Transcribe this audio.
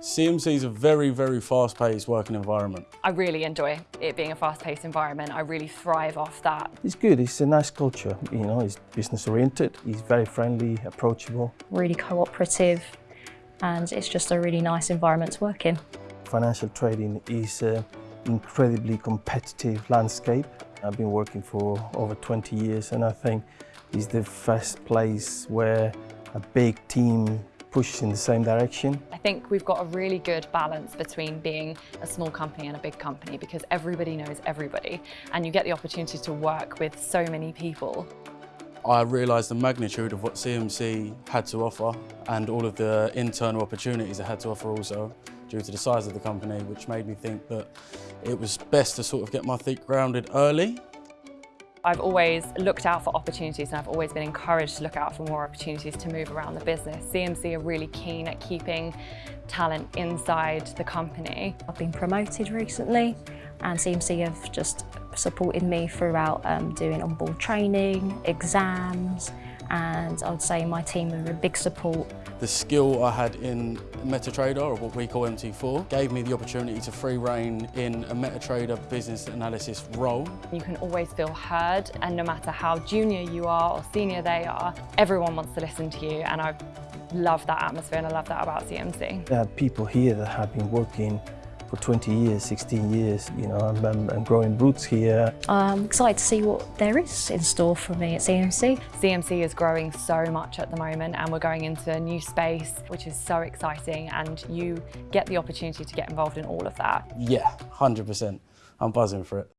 CMC is a very, very fast-paced working environment. I really enjoy it being a fast-paced environment. I really thrive off that. It's good, it's a nice culture, you know, it's business-oriented, he's very friendly, approachable. Really cooperative and it's just a really nice environment to work in. Financial trading is an incredibly competitive landscape. I've been working for over 20 years and I think it's the first place where a big team pushes in the same direction. I think we've got a really good balance between being a small company and a big company because everybody knows everybody and you get the opportunity to work with so many people. I realised the magnitude of what CMC had to offer and all of the internal opportunities it had to offer also due to the size of the company, which made me think that it was best to sort of get my feet grounded early I've always looked out for opportunities and I've always been encouraged to look out for more opportunities to move around the business. CMC are really keen at keeping talent inside the company. I've been promoted recently and CMC have just supported me throughout um, doing on-board training, exams, and I would say my team are a big support. The skill I had in MetaTrader, or what we call MT4, gave me the opportunity to free reign in a MetaTrader business analysis role. You can always feel heard and no matter how junior you are or senior they are, everyone wants to listen to you and I love that atmosphere and I love that about CMC. There are people here that have been working for 20 years, 16 years, you know, I'm, I'm, I'm, growing roots here. I'm excited to see what there is in store for me at CMC. CMC is growing so much at the moment and we're going into a new space, which is so exciting and you get the opportunity to get involved in all of that. Yeah, 100%. I'm buzzing for it.